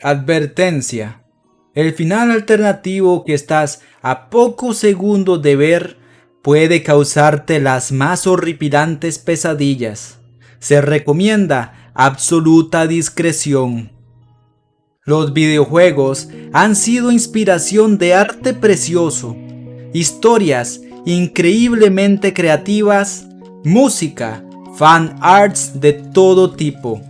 Advertencia. El final alternativo que estás a pocos segundos de ver puede causarte las más horripilantes pesadillas. Se recomienda absoluta discreción. Los videojuegos han sido inspiración de arte precioso, historias increíblemente creativas, música, fan arts de todo tipo.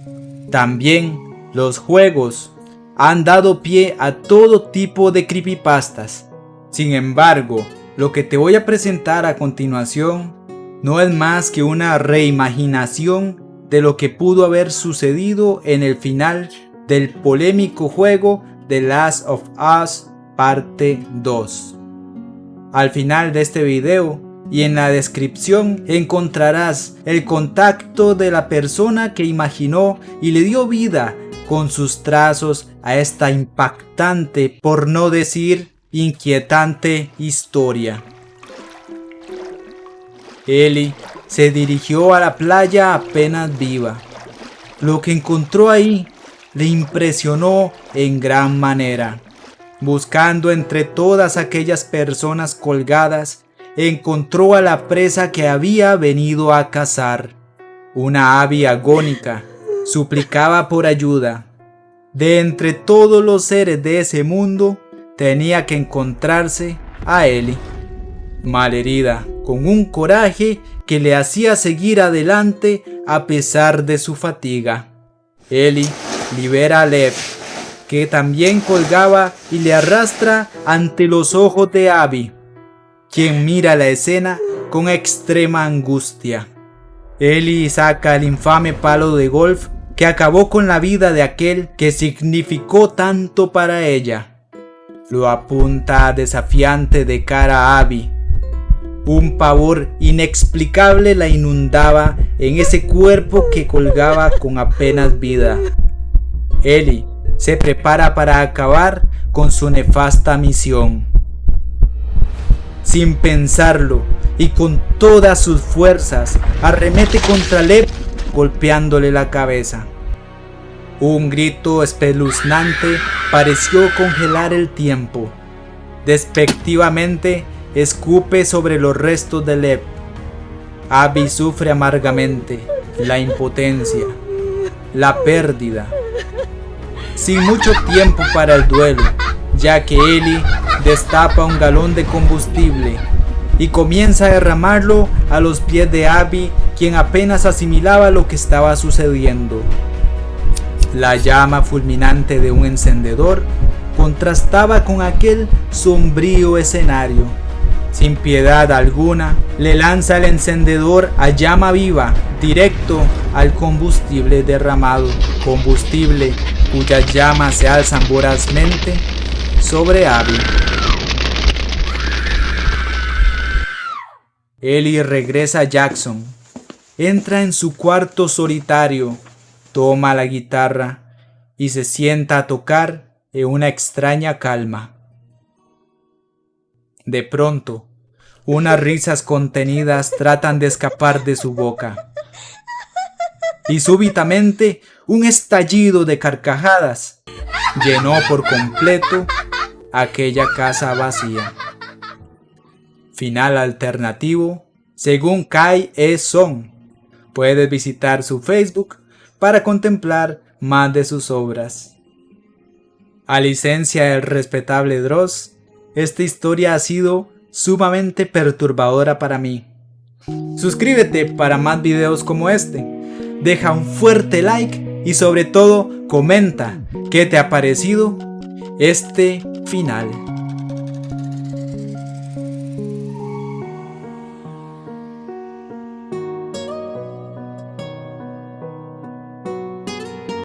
También los juegos han dado pie a todo tipo de creepypastas. Sin embargo, lo que te voy a presentar a continuación no es más que una reimaginación de lo que pudo haber sucedido en el final del polémico juego The Last of Us parte 2. Al final de este video y en la descripción encontrarás el contacto de la persona que imaginó y le dio vida con sus trazos a esta impactante, por no decir inquietante historia. Ellie se dirigió a la playa apenas viva. Lo que encontró ahí le impresionó en gran manera. Buscando entre todas aquellas personas colgadas, encontró a la presa que había venido a cazar. Una ave agónica suplicaba por ayuda. De entre todos los seres de ese mundo, tenía que encontrarse a Ellie. Malherida, con un coraje que le hacía seguir adelante a pesar de su fatiga. Ellie libera a Lev, que también colgaba y le arrastra ante los ojos de Abby, quien mira la escena con extrema angustia. Ellie saca el infame palo de golf que acabó con la vida de aquel que significó tanto para ella. Lo apunta desafiante de cara a Abby. Un pavor inexplicable la inundaba en ese cuerpo que colgaba con apenas vida. Eli se prepara para acabar con su nefasta misión. Sin pensarlo y con todas sus fuerzas, arremete contra Lev golpeándole la cabeza. Un grito espeluznante pareció congelar el tiempo. Despectivamente escupe sobre los restos de Lev. Abby sufre amargamente la impotencia, la pérdida sin mucho tiempo para el duelo, ya que Eli destapa un galón de combustible y comienza a derramarlo a los pies de Abby, quien apenas asimilaba lo que estaba sucediendo. La llama fulminante de un encendedor contrastaba con aquel sombrío escenario. Sin piedad alguna, le lanza el encendedor a llama viva, directo al combustible derramado, combustible cuyas llamas se alzan vorazmente sobre Abby. Ellie regresa a Jackson, entra en su cuarto solitario, toma la guitarra y se sienta a tocar en una extraña calma. De pronto, unas risas contenidas tratan de escapar de su boca. Y súbitamente un estallido de carcajadas llenó por completo aquella casa vacía. Final alternativo, según Kai E. Song. Puedes visitar su Facebook para contemplar más de sus obras. A licencia del respetable Dross, esta historia ha sido sumamente perturbadora para mí. Suscríbete para más videos como este. Deja un fuerte like y sobre todo comenta qué te ha parecido este final.